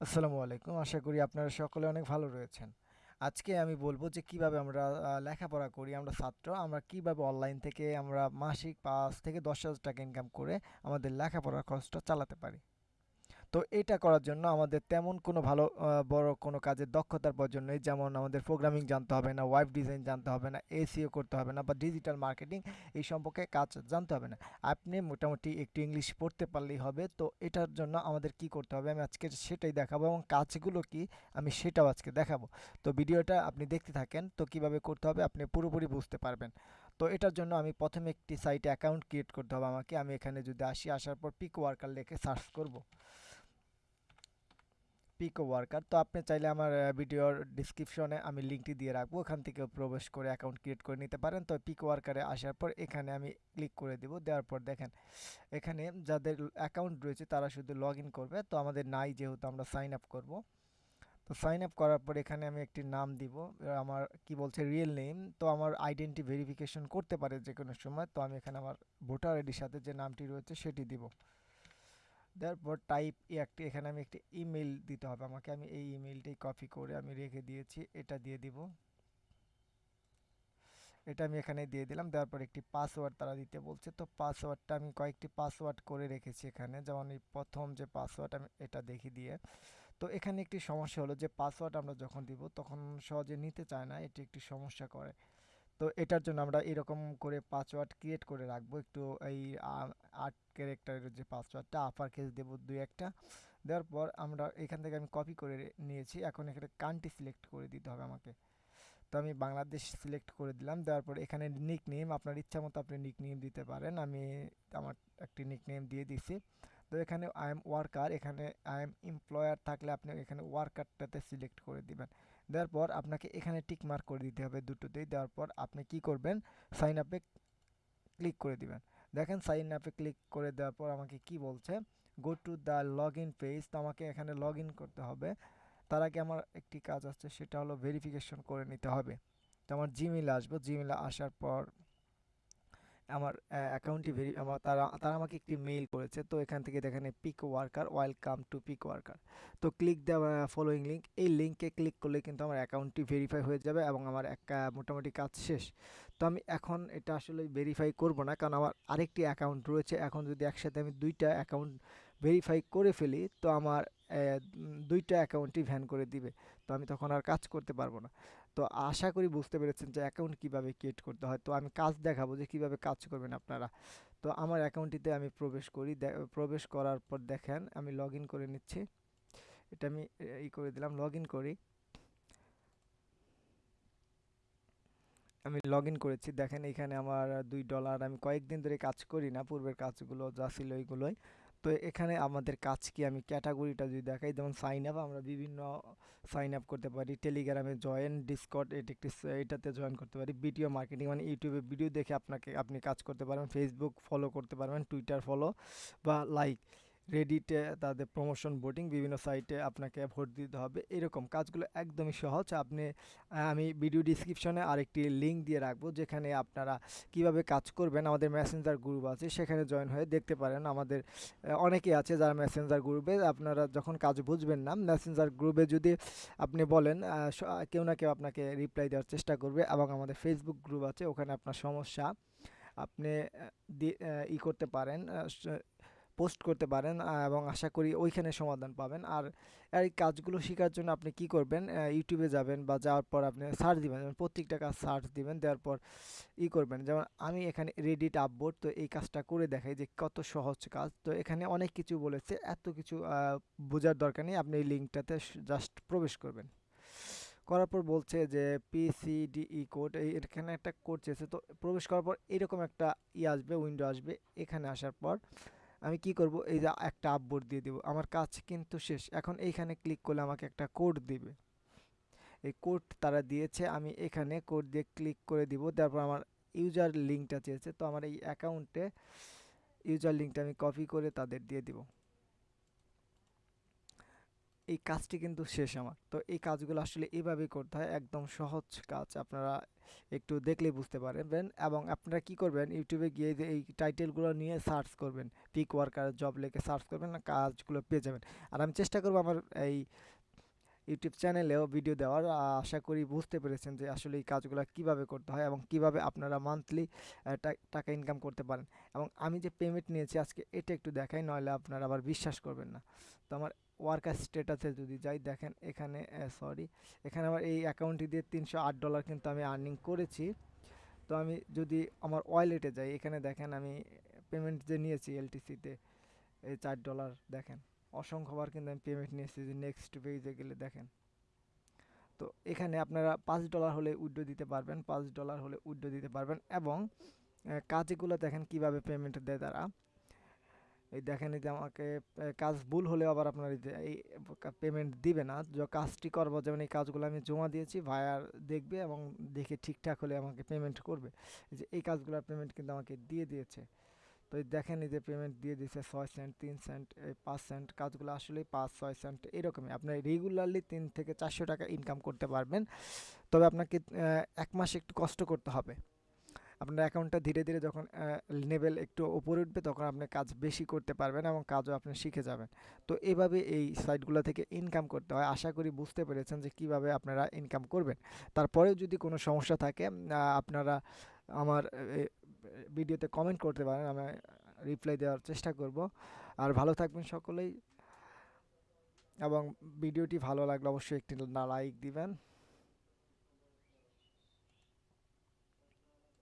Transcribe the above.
আসসালামু আলাইকুম। আশা করি আপনারা সকলে অনেক ভালো রয়েছেন। আজকে আমি বলব যে কীভাবে আমরা লেখাপড়া করি, আমরা ছাত্র, আমরা কীভাবে অনলাইন থেকে আমরা মাসিক পাঁচ থেকে ১০,০০০ টাকা ইনকাম করে আমাদের লেখাপড়ার খরচটা চালাতে পারি। তো এটা করার জন্য আমাদের তেমন কোনো ভালো বড় কোনো কাজের দক্ষতার প্রয়োজন নেই। যেমন আমাদের প্রোগ্রামিং জানতে হবে না, ওয়েব ডিজাইন জানতে হবে না, এসিও করতে হবে না বা ডিজিটাল মার্কেটিং এই সম্পর্কে কাজ জানতে হবে না। আপনি মোটামুটি একটু ইংলিশ পড়তে পারলেই হবে। তো এটার জন্য আমাদের কি করতে হবে আমি আজকে সেটাই দেখাবো এবং কাজগুলো কি আমি সেটাও আজকে দেখাবো। তো ভিডিওটা আপনি দেখতে থাকেন। তো কীভাবে করতে হবে আপনি পুরোপুরি বুঝতে পারবেন। তো এটার জন্য আমি প্রথমে একটি সাইটে অ্যাকাউন্ট ক্রিয়েট করতে হবে আমাকে। আমি এখানে যদি আসি, আসার পর পিক ওয়ার্কার লিখে সার্চ করব। পিকো ওয়ার্কার তো আপনি চাইলে আমার ভিডিওর ডিসক্রিপশনে আমি লিঙ্কটি দিয়ে রাখব, ওখান থেকে প্রবেশ করে অ্যাকাউন্ট ক্রিয়েট করে নিতে পারেন। তো পিকো ওয়ার্কারে আসার পর এখানে আমি ক্লিক করে দেব, দেওয়ার পর দেখেন, এখানে যাদের অ্যাকাউন্ট রয়েছে তারা শুধু লগ করবে। তো আমাদের নাই যেহেতু আমরা সাইন আপ করব। তো সাইন আপ করার পর এখানে আমি একটি নাম দিব আমার কি বলছে রিয়েল নেম তো আমার আইডেন্টি ভেরিফিকেশন করতে পারে যে কোনো সময়। তো আমি এখানে আমার ভোটার আইডির সাথে যে নামটি রয়েছে সেটি দিব। দেওয়ার পর টাইপ একটি, এখানে আমি একটি ইমেল দিতে হবে আমাকে। আমি এই ইমেলটাই কপি করে আমি রেখে দিয়েছি, এটা দিয়ে দিব। এটা আমি এখানে দিয়ে দিলাম। দেওয়ার পর একটি পাসওয়ার্ড তারা দিতে বলছে। তো পাসওয়ার্ডটা আমি কয়েকটি পাসওয়ার্ড করে রেখেছি এখানে। যেমন এই প্রথম যে পাসওয়ার্ড আমি এটা দেখি দিয়ে। তো এখানে একটি সমস্যা হলো যে পাসওয়ার্ড আমরা যখন দিব, তখন সহজে নিতে চায় না। এটি একটি সমস্যা করে। তো এটার জন্য আমরা এরকম করে পাসওয়ার্ড ক্রিয়েট করে রাখব। একটু এই আট ক্যারেক্টারের যে পাসওয়ার্ডটা আপার কেস দেবো দুই একটা। দেওয়ার পর আমরা এখান থেকে আমি কপি করে নিয়েছি। এখন এখানে কান্ট্রি সিলেক্ট করে দিতে হবে আমাকে। তো আমি বাংলাদেশ সিলেক্ট করে দিলাম। দেওয়ার পর এখানে নিক নেম আপনার ইচ্ছা মতো আপনি নিক নেম দিতে পারেন। আমি আমার একটি নিক নেম দিয়ে দিছি। তো এখানে আই এম ওয়ার্কার এখানে আই এম এমপ্লয়ার থাকলে আপনি এখানে ওয়ার্কারটাতে সিলেক্ট করে দিবেন। দেওয়ার পর আপনাকে এখানে টিক মার্ক করে দিতে হবে দুটোতেই। দেওয়ার পর আপনি কি করবেন? সাইন আপে ক্লিক করে দিবেন। দেখেন সাইন আপে ক্লিক করে দেওয়ার পর আমাকে কি বলছে? Go to the log in page তো আমাকে এখানে লগ ইন করতে হবে। তার আগে আমার একটি কাজ আছে, সেটা হলো ভেরিফিকেশন করে নিতে হবে। তো আমার জিমেইল আসব। জিমেইলে আসার পর আমার অ্যাকাউন্টটি ভেরি আমার, তারা তারা আমাকে একটি মেইল করেছে। তো এখান থেকে দেখেন Pico worker welcome to Pico worker তো ক্লিক দেওয়া ফলোয়িং লিঙ্ক এই লিঙ্কে ক্লিক করলে কিন্তু আমার অ্যাকাউন্টটি ভেরিফাই হয়ে যাবে এবং আমার এক মোটামুটি কাজ শেষ। তো আমি এখন এটা আসলে ভেরিফাই করব না, কারণ আমার আরেকটি অ্যাকাউন্ট রয়েছে। এখন যদি একসাথে আমি দুইটা অ্যাকাউন্ট ভেরিফাই করে ফেলি, তো আমার দুইটা অ্যাকাউন্টই ভ্যান করে দিবে। তো আমি তখন আর কাজ করতে পারব না। তো আশা করি বুঝতে পেরেছেন যে অ্যাকাউন্ট কীভাবে ক্রিয়েট করতে হয়। তো আমি কাজ দেখাবো যে কীভাবে কাজ করবেন আপনারা। তো আমার অ্যাকাউন্টটিতে আমি প্রবেশ করি প্রবেশ করার পর দেখেন আমি লগ করে নিচ্ছি। এটা আমি ই করে দিলাম লগ করি। আমি লগ করেছি। দেখেন এখানে আমার দুই ডলার আমি কয়েকদিন ধরে কাজ করি না, পূর্বের কাজগুলো যা ছিল ওইগুলোই। তো এখানে আমাদের কাজ কি? আমি ক্যাটাগরিটা যদি দেখাই, যেমন সাইন আপ আমরা বিভিন্ন সাইন আপ করতে পারি টেলিগ্রামে জয়েন ডিসকট এটি একটি এটাতে জয়েন করতে পারি ভিডিও মার্কেটিং মানে ইউটিউবে ভিডিও দেখে আপনাকে, আপনি কাজ করতে পারবেন ফেসবুক ফলো করতে পারবেন টুইটার ফলো বা লাইক রেডিটে তাদের প্রমোশন ভোটিং বিভিন্ন সাইটে আপনাকে ভোট দিতে হবে। এরকম কাজগুলো একদমই সহজ। আপনি আমি ভিডিও ডিসক্রিপশনে আরেকটি লিঙ্ক দিয়ে রাখব, যেখানে আপনারা কীভাবে কাজ করবেন। আমাদের মেসেঞ্জার গ্রুপ আছে, সেখানে জয়েন হয়ে দেখতে পারেন। আমাদের অনেকে আছে যারা মেসেঞ্জার গ্রুপে আপনারা যখন কাজ বুঝবেন না মেসেঞ্জার গ্রুপে যদি আপনি বলেন কেউ না কেউ আপনাকে রিপ্লাই দেওয়ার চেষ্টা করবে এবং আমাদের ফেসবুক গ্রুপ আছে, ওখানে আপনার সমস্যা আপনি ই করতে পারেন পোস্ট করতে পারেন এবং আশা করি ওইখানে সমাধান পাবেন। আর এই কাজগুলো শেখার জন্য আপনি কি করবেন ইউটিউবে যাবেন বা যাওয়ার পর আপনি সার্চ দিবেন, যেমন প্রত্যেকটা কাজ সার্চ দিবেন, দেওয়ার পর ই করবেন। যেমন আমি এখানে রেডিট আপবোর্ড তো এই কাজটা করে দেখাই যে কত সহজ কাজ। তো এখানে অনেক কিছু বলেছে, এত কিছু বোঝার দরকার নেই, আপনি এই লিঙ্কটাতে জাস্ট প্রবেশ করবেন। করার পর বলছে যে পিসিডিই কোড এই এখানে একটা কোড চেয়েছে, তো প্রবেশ করার পর এরকম একটা ই আসবে উইন্ডো আসবে, এখানে আসার পর আমি কি করব? এই যে একটা আপবোর্ড দিয়ে দেব। আমার কাজ কিন্তু শেষ। এখন এইখানে ক্লিক করলে আমাকে একটা কোড দিবে। এই কোড তারা দিয়েছে, আমি এখানে কোড দিয়ে ক্লিক করে দিব। তারপর আমার ইউজার লিঙ্কটা চেয়েছে। তো আমার এই অ্যাকাউন্টে ইউজার লিঙ্কটা আমি কপি করে তাদের দিয়ে দিব। এই কাজটি কিন্তু শেষ আমার। তো এই কাজগুলো আসলে এভাবেই করতে হয়, একদম সহজ কাজ আপনারা একটু দেখলেই বুঝতে পারবেন। এবং আপনারা কি করবেন ইউটিউবে গিয়ে যে এই টাইটেলগুলো নিয়ে সার্চ করবেন। পিক ওয়ার্কার জব লিখে সার্চ করবেন কাজগুলো পেয়ে যাবেন। আর আমি চেষ্টা করব আমার এই ইউটিউব চ্যানেলেও ভিডিও দেওয়ার। আশা করি বুঝতে পেরেছেন যে আসলে এই কাজগুলো কীভাবে করতে হয় এবং কীভাবে আপনারা মান্থলি টাকা ইনকাম করতে পারেন। এবং আমি যে পেমেন্ট নিয়েছি আজকে, এটা একটু দেখাই, নইলে আপনারা আবার বিশ্বাস করবেন না। তো আমার ওয়ার্কার স্ট্যাটাসে যদি যাই, দেখেন এখানে সরি এখানে আমার এই অ্যাকাউন্টটি দিয়ে তিনশো আট ডলার কিন্তু আমি আর্নিং করেছি। তো আমি যদি আমার ওয়ালেটে যাই, এখানে দেখেন আমি পেমেন্ট যে নিয়েছি এলটিসিতে এই চার ডলার দেখেন অসংখ্যবার কিন্তু আমি পেমেন্ট নিয়েছি যে নেক্সট পেজে গেলে দেখেন। তো এখানে আপনারা পাঁচ ডলার হলে উইড্রো দিতে পারবেন, পাঁচ ডলার হলে উইড্রো দিতে পারবেন এবং কাজগুলো দেখেন কীভাবে পেমেন্ট দেয় তারা। এই দেখেন এই যে আমাকে কাজ ভুল হলে আবার আপনার এই পেমেন্ট দিবে না। যে কাজটি করব, যেমন এই কাজগুলো আমি জমা দিয়েছি ভায়ার দেখবে এবং দেখে ঠিকঠাক হলে আমাকে পেমেন্ট করবে। যে, এই কাজগুলোর পেমেন্ট কিন্তু আমাকে দিয়ে দিয়েছে। তো দেখেন এই যে পেমেন্ট দিয়ে দিয়েছে ছয় সেন্ট তিন সেন্ট পাঁচ সেন্ট কাজগুলো আসলে পাঁচ, ছয় সেন্ট এরকমই। আপনি রেগুলারলি তিন থেকে চারশো টাকা ইনকাম করতে পারবেন। তবে আপনাকে এক মাস একটু কষ্ট করতে হবে। আপনার অ্যাকাউন্টটা ধীরে ধীরে যখন লেভেল একটু উপরে উঠবে, তখন আপনি কাজ বেশি করতে পারবেন এবং কাজও আপনি শিখে যাবেন। তো এভাবে এই সাইটগুলো থেকে ইনকাম করতে হয়। আশা করি বুঝতে পেরেছেন যে কীভাবে আপনারা ইনকাম করবেন। তারপরেও যদি কোনো সমস্যা থাকে আপনারা আমার ভিডিওতে কমেন্ট করতে পারেন, আমি রিপ্লাই দেওয়ার চেষ্টা করব। আর ভালো থাকবেন সকলেই এবং ভিডিওটি ভালো লাগলে অবশ্যই একটি লাইক দিবেন।